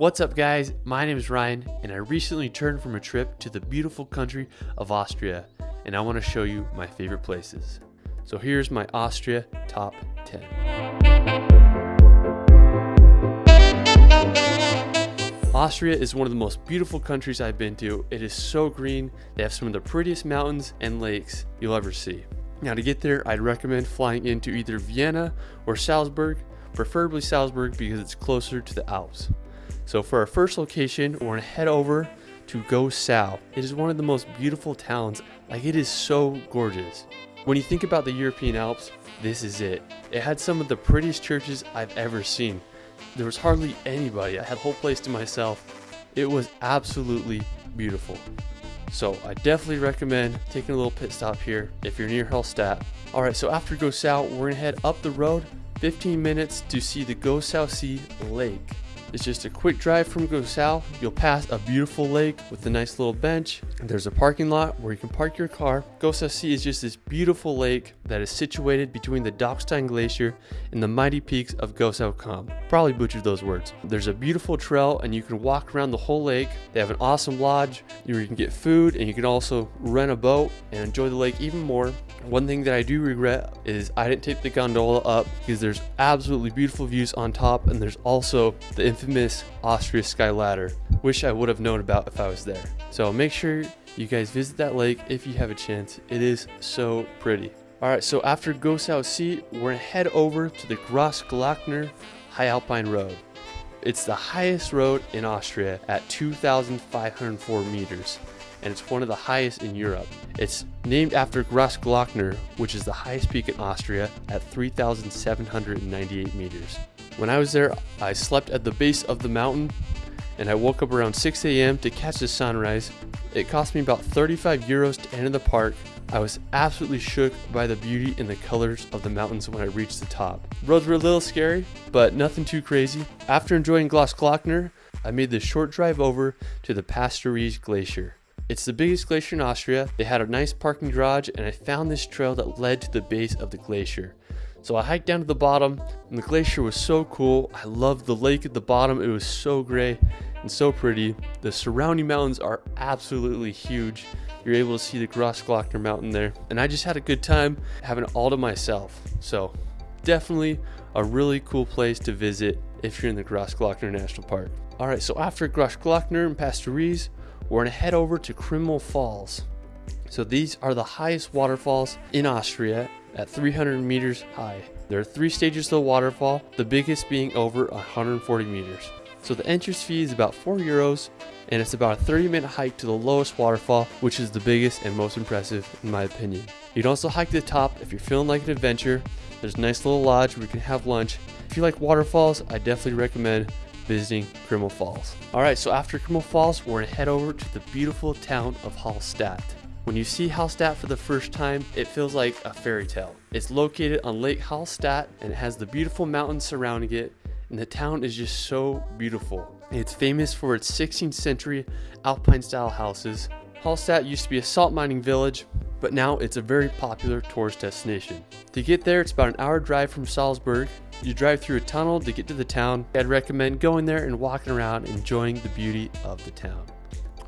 What's up, guys? My name is Ryan, and I recently turned from a trip to the beautiful country of Austria, and I want to show you my favorite places. So here's my Austria top 10. Austria is one of the most beautiful countries I've been to. It is so green. They have some of the prettiest mountains and lakes you'll ever see. Now to get there, I'd recommend flying into either Vienna or Salzburg, preferably Salzburg because it's closer to the Alps. So for our first location, we're gonna head over to Go Gosau. It is one of the most beautiful towns. Like it is so gorgeous. When you think about the European Alps, this is it. It had some of the prettiest churches I've ever seen. There was hardly anybody. I had the whole place to myself. It was absolutely beautiful. So I definitely recommend taking a little pit stop here if you're near Hallstatt. All right, so after Go Gosau, we're gonna head up the road 15 minutes to see the Gosau See Lake. It's just a quick drive from Gosau. You'll pass a beautiful lake with a nice little bench. There's a parking lot where you can park your car. Gosau See is just this beautiful lake that is situated between the Dachstein Glacier and the mighty peaks of Gosau Kamm. Probably butchered those words. There's a beautiful trail and you can walk around the whole lake. They have an awesome lodge where you can get food and you can also rent a boat and enjoy the lake even more. One thing that I do regret is I didn't take the gondola up because there's absolutely beautiful views on top and there's also the infamous Austria Sky Ladder. Wish I would have known about if I was there. So make sure you guys visit that lake if you have a chance. It is so pretty. Alright, so after Gosau See, we're gonna head over to the Grossglockner High Alpine Road. It's the highest road in Austria at 2,504 meters, and it's one of the highest in Europe. It's named after Grossglockner, which is the highest peak in Austria at 3,798 meters. When I was there, I slept at the base of the mountain and I woke up around 6 a.m. to catch the sunrise. It cost me about 35 euros to enter the park. I was absolutely shook by the beauty and the colors of the mountains when I reached the top. Roads were a little scary, but nothing too crazy. After enjoying Grossglockner, I made the short drive over to the Pasterze Glacier. It's the biggest glacier in Austria. They had a nice parking garage and I found this trail that led to the base of the glacier. So I hiked down to the bottom and the glacier was so cool. I loved the lake at the bottom. It was so gray and so pretty. The surrounding mountains are absolutely huge. You're able to see the Grossglockner mountain there. And I just had a good time having it all to myself. So definitely a really cool place to visit if you're in the Grossglockner National Park. All right, so after Grossglockner and Pasterze, we're gonna head over to Krimml Falls. So these are the highest waterfalls in Austria at 300 meters high. There are three stages to the waterfall, the biggest being over 140 meters. So the entrance fee is about 4 euros and it's about a 30 minute hike to the lowest waterfall, which is the biggest and most impressive in my opinion. You can also hike to the top if you're feeling like an adventure. There's a nice little lodge where you can have lunch. If you like waterfalls, I definitely recommend visiting Krimml Falls. Alright, so after Krimml Falls, we're gonna head over to the beautiful town of Hallstatt. When you see Hallstatt for the first time, it feels like a fairy tale. It's located on Lake Hallstatt and it has the beautiful mountains surrounding it, and the town is just so beautiful. It's famous for its 16th century alpine style houses. Hallstatt used to be a salt mining village, but now it's a very popular tourist destination. To get there, it's about an hour drive from Salzburg. You drive through a tunnel to get to the town. I'd recommend going there and walking around enjoying the beauty of the town.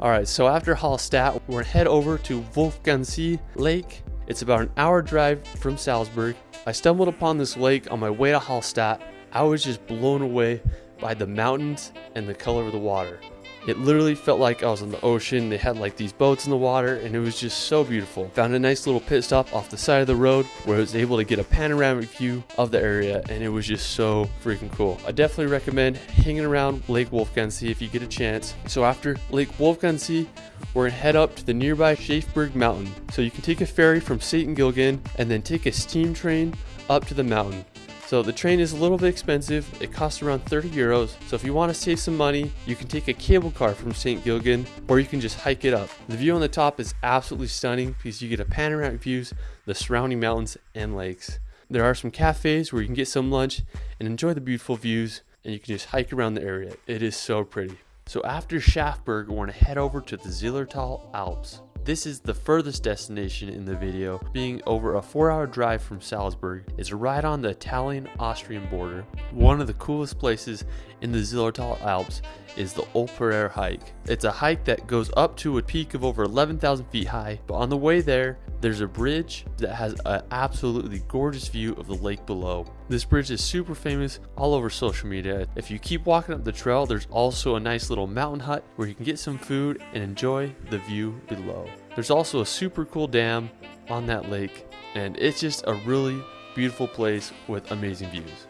Alright, so after Hallstatt, we're gonna head over to Wolfgangsee Lake. It's about an hour drive from Salzburg. I stumbled upon this lake on my way to Hallstatt. I was just blown away by the mountains and the color of the water. It literally felt like I was on the ocean. They had like these boats in the water and it was just so beautiful. Found a nice little pit stop off the side of the road where I was able to get a panoramic view of the area and it was just so freaking cool. I definitely recommend hanging around Lake Wolfgangsee if you get a chance. So after Lake Wolfgangsee, we're gonna head up to the nearby Schafberg Mountain. So you can take a ferry from St. Gilgen and then take a steam train up to the mountain. So the train is a little bit expensive. It costs around 30 euros. So if you want to save some money, you can take a cable car from St. Gilgen or you can just hike it up. The view on the top is absolutely stunning because you get a panoramic views, of the surrounding mountains and lakes. There are some cafes where you can get some lunch and enjoy the beautiful views and you can just hike around the area. It is so pretty. So after Schafberg, we're gonna head over to the Zillertal Alps. This is the furthest destination in the video, being over a 4 hour drive from Salzburg. It's right on the Italian-Austrian border. One of the coolest places in the Zillertal Alps is the Olperer hike. It's a hike that goes up to a peak of over 11,000 feet high, but on the way there, there's a bridge that has an absolutely gorgeous view of the lake below. This bridge is super famous all over social media. If you keep walking up the trail, there's also a nice little mountain hut where you can get some food and enjoy the view below. There's also a super cool dam on that lake, and it's just a really beautiful place with amazing views.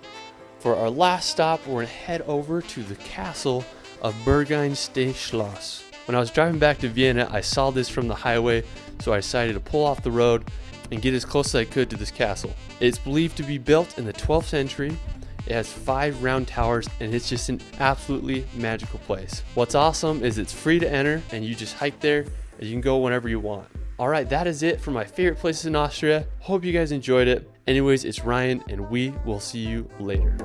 For our last stop, we're gonna head over to the castle of Berghain-Stehschloss. When I was driving back to Vienna, I saw this from the highway, so I decided to pull off the road and get as close as I could to this castle. It's believed to be built in the 12th century. It has five round towers and it's just an absolutely magical place. What's awesome is it's free to enter and you just hike there and you can go whenever you want. All right, that is it for my favorite places in Austria. Hope you guys enjoyed it. Anyways, it's Ryan and we will see you later.